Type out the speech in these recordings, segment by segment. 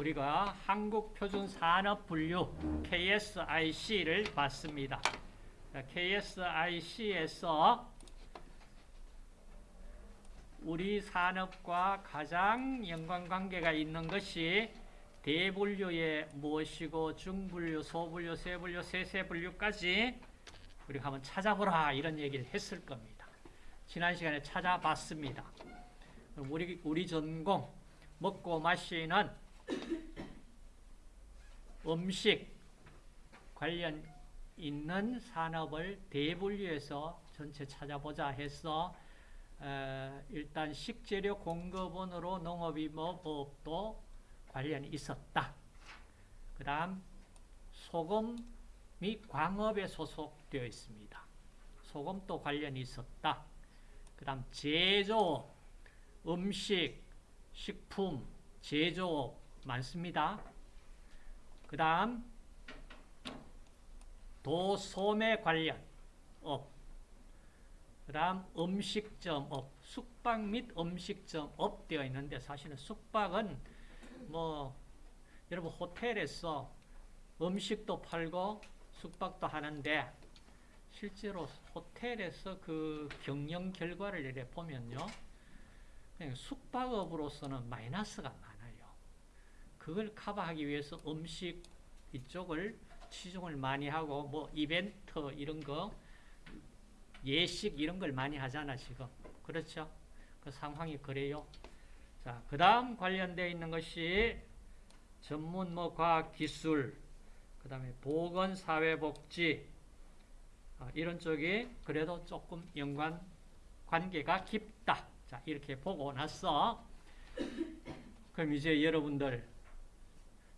우리가 한국표준산업분류 KSIC를 봤습니다. KSIC에서 우리 산업과 가장 연관관계가 있는 것이 대분류의 무엇이고 중분류, 소분류, 세분류, 세세분류까지 우리가 한번 찾아보라 이런 얘기를 했을 겁니다. 지난 시간에 찾아봤습니다. 우리, 우리 전공 먹고 마시는 음식 관련 있는 산업을 대분류해서 전체 찾아보자 해서 어, 일단 식재료 공급원으로 농업임업업도 관련이 있었다. 그 다음 소금 및 광업에 소속되어 있습니다. 소금도 관련이 있었다. 그 다음 제조업, 음식, 식품, 제조업 많습니다. 그 다음 도소매 관련 업, 그 다음 음식점 업, 숙박 및 음식점 업 되어 있는데 사실은 숙박은 뭐 여러분 호텔에서 음식도 팔고 숙박도 하는데 실제로 호텔에서 그 경영 결과를 이래 보면요. 숙박업으로서는 마이너스가 많아요. 그걸 커버하기 위해서 음식 이쪽을 치중을 많이 하고 뭐 이벤트 이런 거 예식 이런 걸 많이 하잖아 지금 그렇죠? 그 상황이 그래요. 자, 그 다음 관련되어 있는 것이 전문 뭐 과학 기술 그 다음에 보건 사회복지 아, 이런 쪽이 그래도 조금 연관 관계가 깊다. 자, 이렇게 보고 나서 그럼 이제 여러분들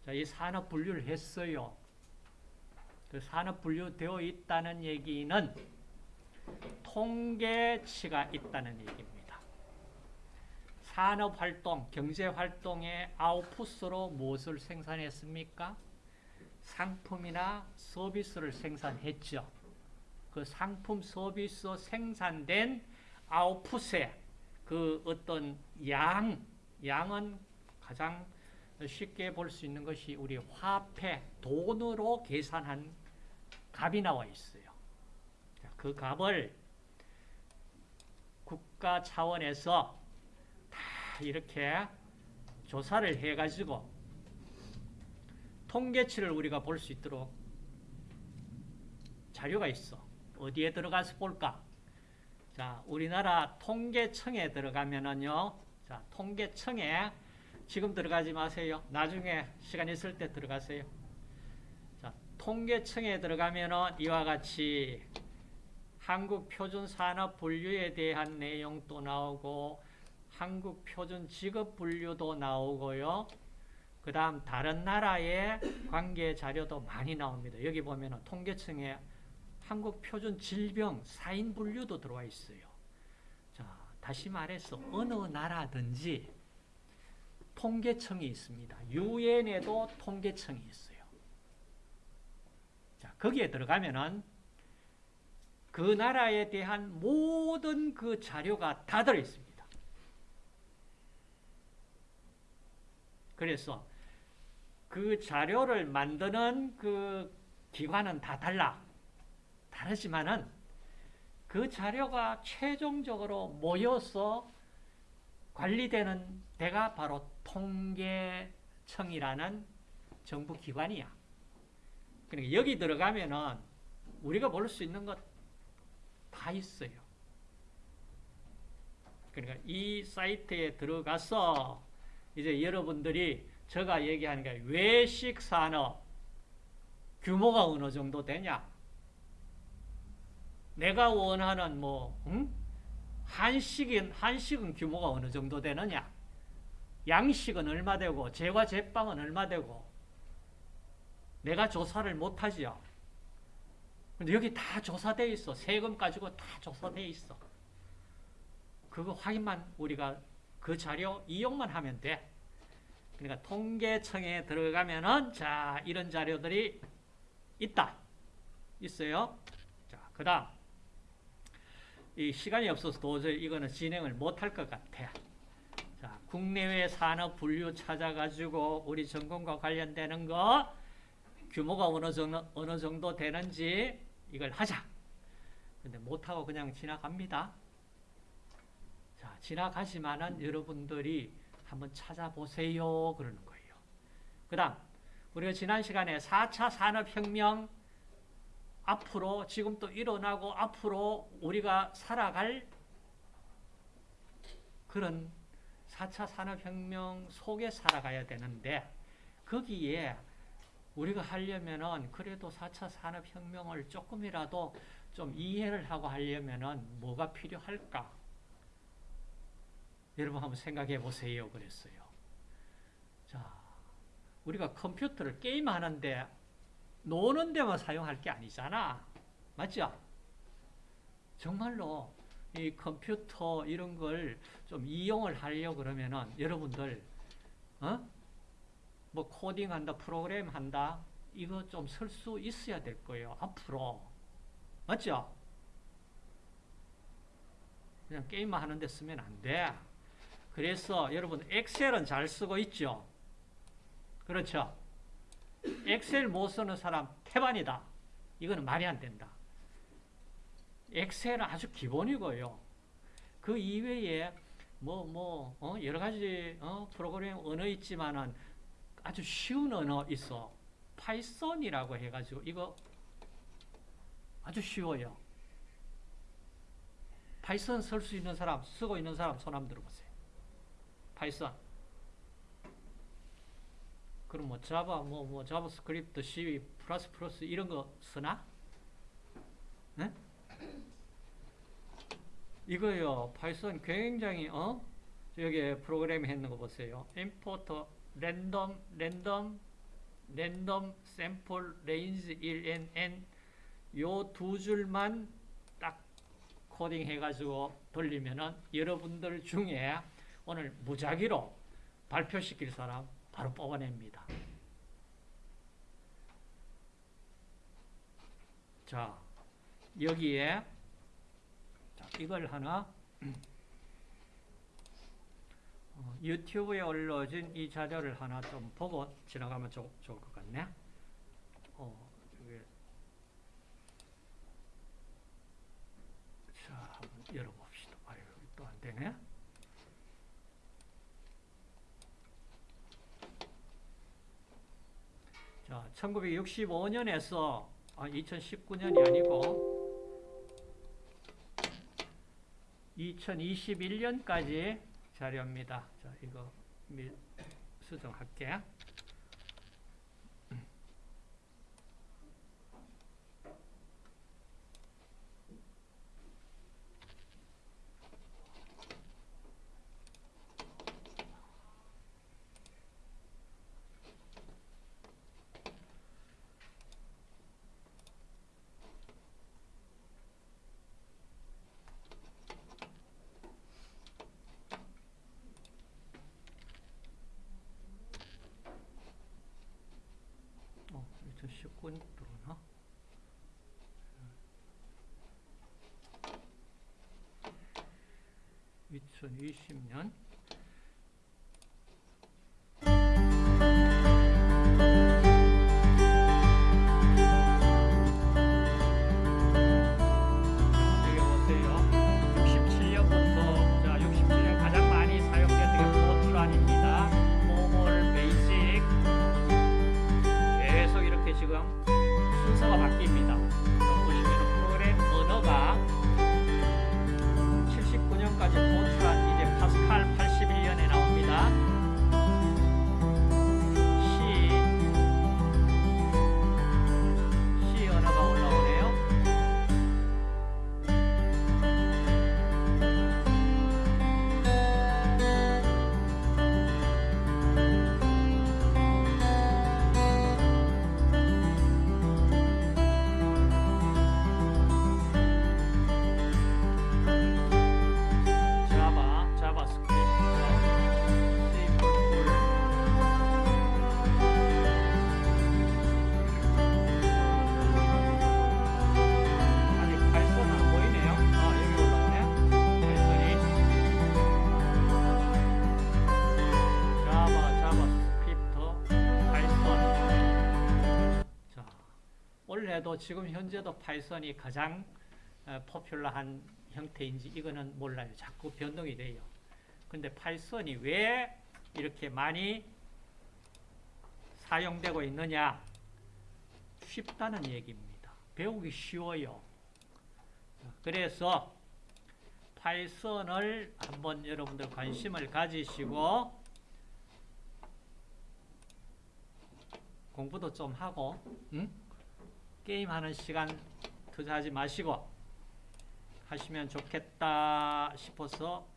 자, 이 산업 분류를 했어요. 그 산업 분류되어 있다는 얘기는 통계치가 있다는 얘기입니다. 산업활동, 경제활동의 아웃풋으로 무엇을 생산했습니까? 상품이나 서비스를 생산했죠. 그 상품, 서비스 생산된 아웃풋에 그 어떤 양, 양은 가장 쉽게 볼 수 있는 것이 우리 화폐, 돈으로 계산한 값이 나와 있어요. 그 값을 국가 차원에서 다 이렇게 조사를 해가지고 통계치를 우리가 볼 수 있도록 자료가 있어. 어디에 들어가서 볼까? 자, 우리나라 통계청에 들어가면은요. 자, 통계청에 지금 들어가지 마세요. 나중에 시간 있을 때 들어가세요. 자, 통계청에 들어가면은 이와 같이 한국 표준 산업 분류에 대한 내용도 나오고 한국 표준 직업 분류도 나오고요. 그 다음 다른 나라의 관계 자료도 많이 나옵니다. 여기 보면 통계청에 한국 표준 질병 사인분류도 들어와 있어요. 자, 다시 말해서 어느 나라든지 통계청이 있습니다. 유엔에도 통계청이 있어요. 자, 거기에 들어가면은 그 나라에 대한 모든 그 자료가 다 들어있습니다. 그래서 그 자료를 만드는 그 기관은 다 달라. 다르지만은 그 자료가 최종적으로 모여서 관리되는 데가 바로 통계청이라는 정부 기관이야. 그러니까 여기 들어가면은 우리가 볼 수 있는 것 다 있어요. 그러니까 이 사이트에 들어가서 이제 여러분들이 제가 얘기하는 게 외식 산업 규모가 어느 정도 되냐? 내가 원하는 뭐 응? 한식은 한식은 규모가 어느 정도 되느냐? 양식은 얼마 되고 제과 제빵은 얼마 되고 내가 조사를 못 하지요. 근데 여기 다 조사되어 있어. 세금 가지고 다 조사되어 있어. 그거 확인만 우리가 그 자료 이용만 하면 돼. 그러니까 통계청에 들어가면은 자 이런 자료들이 있다. 있어요. 자 그 다음 이 시간이 없어서 도저히 이거는 진행을 못할 것 같아. 자, 국내외 산업 분류 찾아가지고 우리 전공과 관련되는 거 규모가 어느 정도, 어느 정도 되는지 이걸 하자. 근데 못하고 그냥 지나갑니다. 자, 지나가지만은 여러분들이 한번 찾아보세요. 그러는 거예요. 그 다음, 우리가 지난 시간에 4차 산업혁명 앞으로 지금 또 일어나고 앞으로 우리가 살아갈 그런 4차 산업혁명 속에 살아가야 되는데 거기에 우리가 하려면은 그래도 4차 산업혁명을 조금이라도 좀 이해를 하고 하려면은 뭐가 필요할까? 여러분 한번 생각해 보세요. 그랬어요. 자, 우리가 컴퓨터를 게임하는데 노는 데만 사용할 게 아니잖아. 맞죠? 정말로 이 컴퓨터 이런 걸 좀 이용을 하려고 그러면은 여러분들 어? 뭐 코딩 한다, 프로그램 한다 이거 좀 쓸 수 있어야 될 거예요. 앞으로. 맞죠? 그냥 게임만 하는데 쓰면 안 돼. 그래서 여러분 Excel은 잘 쓰고 있죠? 그렇죠? Excel 못 쓰는 사람 태반이다. 이거는 말이 안 된다. Excel은 아주 기본이고요. 그 이외에 뭐, 뭐, 어? 여러 가지, 어? 프로그램 언어 있지만은 아주 쉬운 언어 있어. Python이라고 해가지고, 이거 아주 쉬워요. Python 쓸 수 있는 사람, 쓰고 있는 사람 손 한번 들어보세요. Python. 그럼 뭐 Java, 뭐, 뭐, JavaScript, C, plus plus 이런 거 쓰나? 네? 이거요, Python 굉장히, 어? 여기 프로그램 했는 거 보세요. sample, range 1, n, 요두 줄만 딱 코딩 해가지고 돌리면은 여러분들 중에 오늘 무작위로 발표시킬 사람 바로 뽑아냅니다. 자, 여기에 자, 이걸 하나 어, 유튜브에 올려진 이 자료를 하나 좀 보고 지나가면 좋, 좋을 것 같네. 어, 이게 자, 한번 열어봅시다. 아유, 또 안 되네. 자, 1965년에서 아, 2019년이 아니고 2021년까지 자료입니다. 자, 이거 미- 수정할게. 어, 2019년 들어오나? (2020년) 예전에도 지금 현재도 Python이 가장 어, popular한 형태인지 이거는 몰라요. 자꾸 변동이 돼요. 근데 Python이 왜 이렇게 많이 사용되고 있느냐? 쉽다는 얘기입니다. 배우기 쉬워요. 그래서 Python을 한번 여러분들 관심을 가지시고 공부도 좀 하고 응? 게임하는 시간 투자하지 마시고 하시면 좋겠다 싶어서